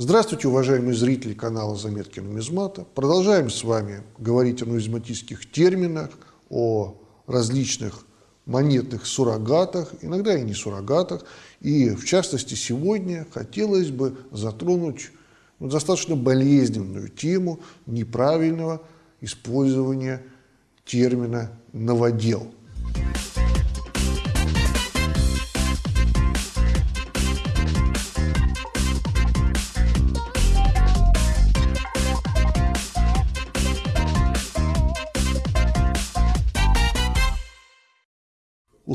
Здравствуйте, уважаемые зрители канала «Заметки нумизмата». Продолжаем с вами говорить о нумизматических терминах, о различных монетных суррогатах, иногда и не суррогатах. И в частности сегодня хотелось бы затронуть ну, достаточно болезненную тему неправильного использования термина «новодел».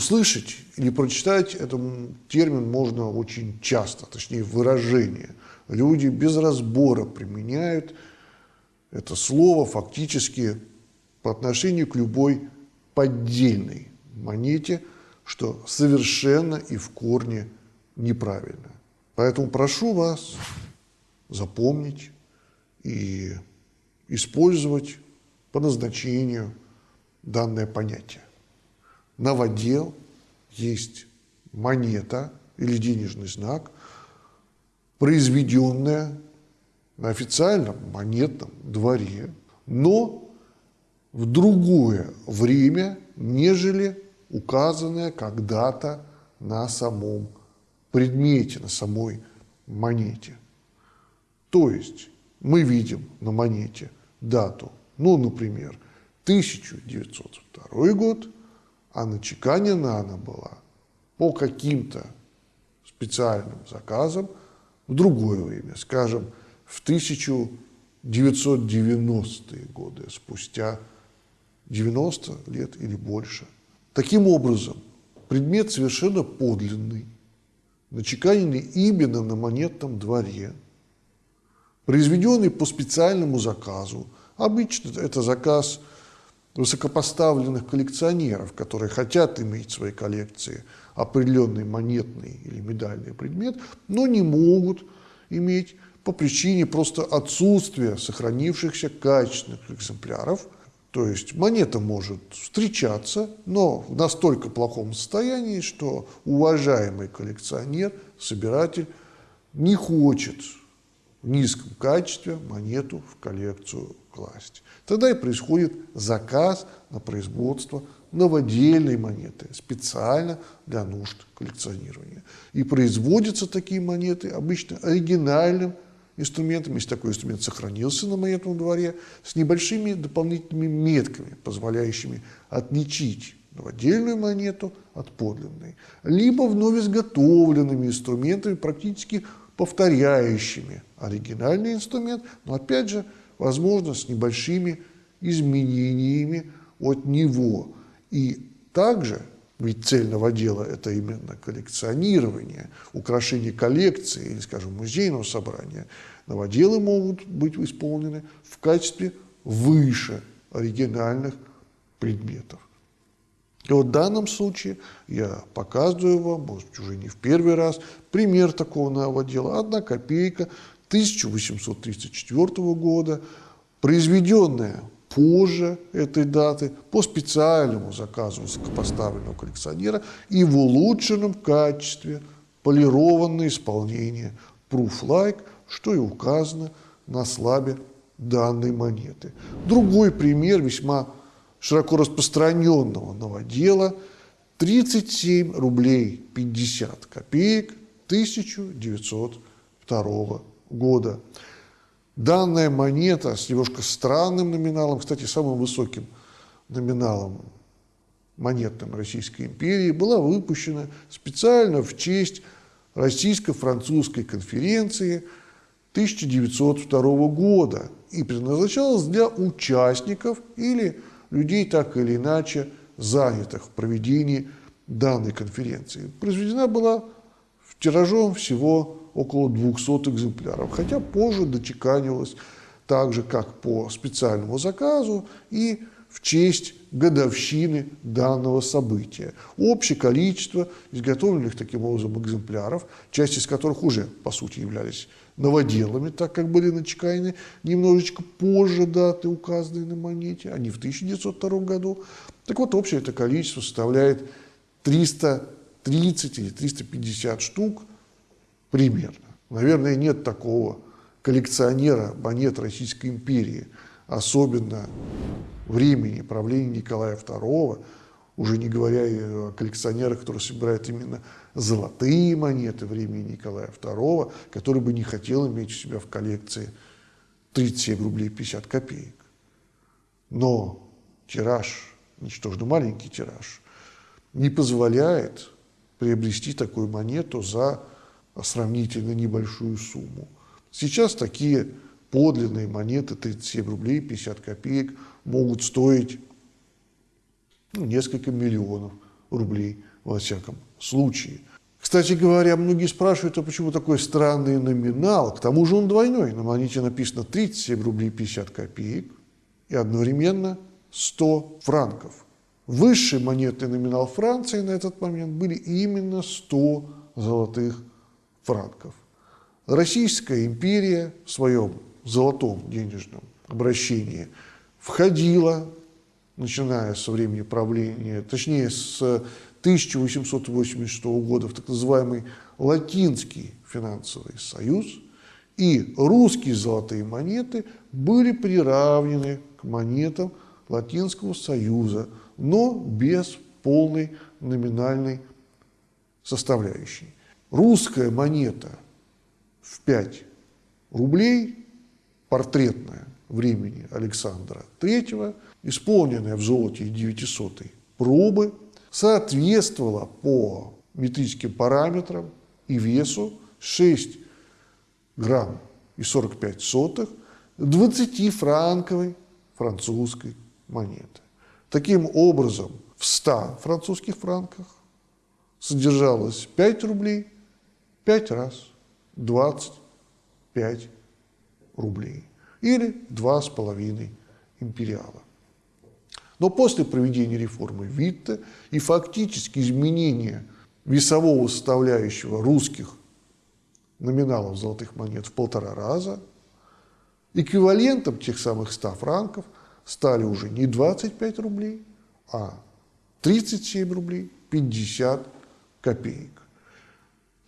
Услышать или прочитать этот термин можно очень часто, точнее выражение. Люди без разбора применяют это слово фактически по отношению к любой поддельной монете, что совершенно и в корне неправильно. Поэтому прошу вас запомнить и использовать по назначению данное понятие новодел, есть монета или денежный знак, произведенная на официальном монетном дворе, но в другое время, нежели указанное когда-то на самом предмете, на самой монете. То есть мы видим на монете дату, ну, например, 1902 год – а начеканена она была по каким-то специальным заказам в другое время, скажем, в 1990-е годы, спустя 90 лет или больше. Таким образом, предмет совершенно подлинный, начеканенный именно на монетном дворе, произведенный по специальному заказу. Обычно это заказ – высокопоставленных коллекционеров, которые хотят иметь в своей коллекции определенный монетный или медальный предмет, но не могут иметь по причине просто отсутствия сохранившихся качественных экземпляров. То есть монета может встречаться, но в настолько плохом состоянии, что уважаемый коллекционер, собиратель не хочет в низком качестве монету в коллекцию класть. Тогда и происходит заказ на производство новодельной монеты специально для нужд коллекционирования. И производятся такие монеты обычно оригинальным инструментом, если такой инструмент сохранился на монетном дворе, с небольшими дополнительными метками, позволяющими отличить новодельную монету от подлинной, либо вновь изготовленными инструментами, практически повторяющими оригинальный инструмент, но опять же возможно, с небольшими изменениями от него. И также, ведь цель новодела – это именно коллекционирование, украшение коллекции или, скажем, музейного собрания, новоделы могут быть исполнены в качестве выше оригинальных предметов. И вот в данном случае я показываю вам, может быть, уже не в первый раз, пример такого новодела. Одна копейка 1834 года, произведенная позже этой даты по специальному заказу высокопоставленного коллекционера и в улучшенном качестве полированное исполнение proof-like, что и указано на слабе данной монеты. Другой пример весьма широко распространенного новодела – 37 рублей 50 копеек 1902 года года. Данная монета с немножко странным номиналом, кстати, самым высоким номиналом монетным Российской империи, была выпущена специально в честь Российско-французской конференции 1902 года и предназначалась для участников или людей, так или иначе, занятых в проведении данной конференции. Произведена была в тиражом всего около 200 экземпляров, хотя позже дочеканивалось так же, как по специальному заказу и в честь годовщины данного события. Общее количество изготовленных таким образом экземпляров, часть из которых уже, по сути, являлись новоделами, так как были начеканены немножечко позже даты, указанные на монете, а не в 1902 году. Так вот, общее это количество составляет 330 или 350 штук, примерно. Наверное, нет такого коллекционера монет Российской империи, особенно времени правления Николая II, уже не говоря о коллекционерах, которые собирают именно золотые монеты времени Николая II, который бы не хотел иметь у себя в коллекции 37 рублей 50 копеек. Но тираж, ничтожно маленький тираж, не позволяет приобрести такую монету за сравнительно небольшую сумму. Сейчас такие подлинные монеты 37 рублей 50 копеек могут стоить ну, несколько миллионов рублей во всяком случае. Кстати говоря, многие спрашивают, а почему такой странный номинал? К тому же он двойной. На монете написано 37 рублей 50 копеек и одновременно 100 франков. Высший монетный номинал Франции на этот момент были именно 100 золотых франков. Российская империя в своем золотом денежном обращении входила начиная со времени правления, точнее с 1886 года в так называемый Латинский финансовый союз, и русские золотые монеты были приравнены к монетам Латинского союза, но без полной номинальной составляющей. Русская монета в 5 рублей, портретная времени Александра III – исполненная в золоте 900 пробы, соответствовала по метрическим параметрам и весу 6 грамм и 45 сотых 20-франковой французской монеты. Таким образом, в 100 французских франках содержалось 5 рублей 5 раз 25 рублей или 2,5 империала. Но после проведения реформы Витте и фактически изменения весового составляющего русских номиналов золотых монет в полтора раза, эквивалентом тех самых 100 франков стали уже не 25 рублей, а 37 рублей 50 копеек.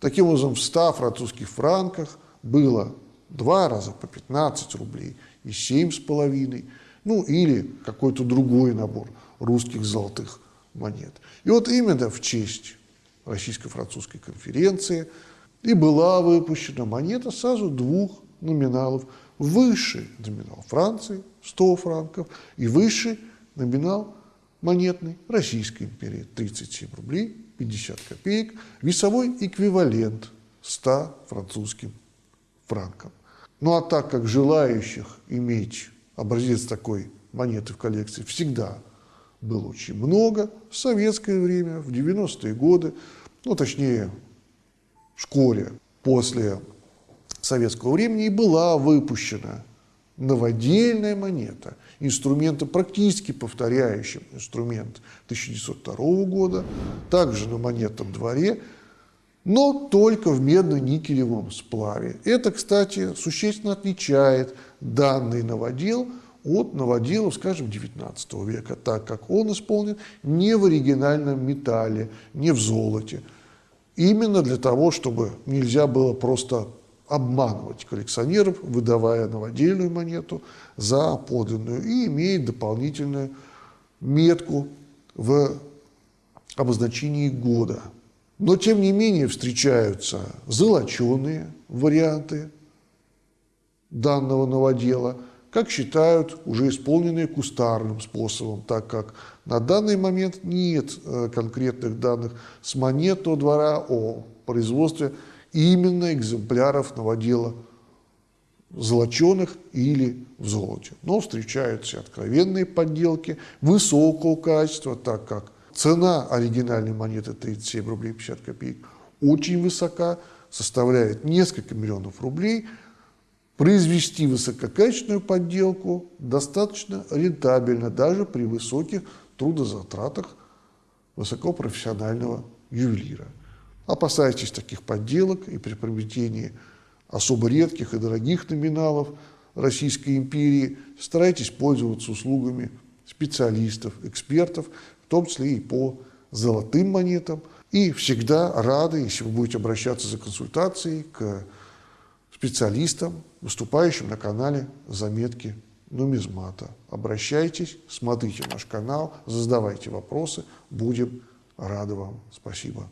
Таким образом, в 100 французских франках было два раза по 15 рублей и 7,5 ну или какой-то другой набор русских золотых монет. И вот именно в честь Российско-французской конференции и была выпущена монета сразу двух номиналов. Высший номинал Франции, 100 франков, и высший номинал монетный Российской империи, 37 рублей 50 копеек, весовой эквивалент 100 французским франкам. Ну а так как желающих иметь образец такой монеты в коллекции всегда было очень много. В советское время, в 90-е годы, ну, точнее, вскоре после советского времени была выпущена новодельная монета, инструмента практически повторяющим инструмент 1902 года, также на монетном дворе, но только в медно-никелевом сплаве. Это, кстати, существенно отличает данный новодел от новоделов, скажем, XIX века, так как он исполнен не в оригинальном металле, не в золоте. Именно для того, чтобы нельзя было просто обманывать коллекционеров, выдавая новодельную монету за подлинную и имеет дополнительную метку в обозначении года – но, тем не менее, встречаются золоченые варианты данного новодела, как считают, уже исполненные кустарным способом, так как на данный момент нет э, конкретных данных с монетного двора о производстве именно экземпляров новодела золоченых или в золоте. Но встречаются откровенные подделки высокого качества, так как Цена оригинальной монеты 37 рублей 50 копеек очень высока, составляет несколько миллионов рублей. Произвести высококачественную подделку достаточно рентабельно, даже при высоких трудозатратах высокопрофессионального ювелира. Опасайтесь таких подделок и при приобретении особо редких и дорогих номиналов Российской империи старайтесь пользоваться услугами специалистов, экспертов, в том числе и по золотым монетам. И всегда рады, если вы будете обращаться за консультацией к специалистам, выступающим на канале «Заметки нумизмата». Обращайтесь, смотрите наш канал, задавайте вопросы, будем рады вам. Спасибо.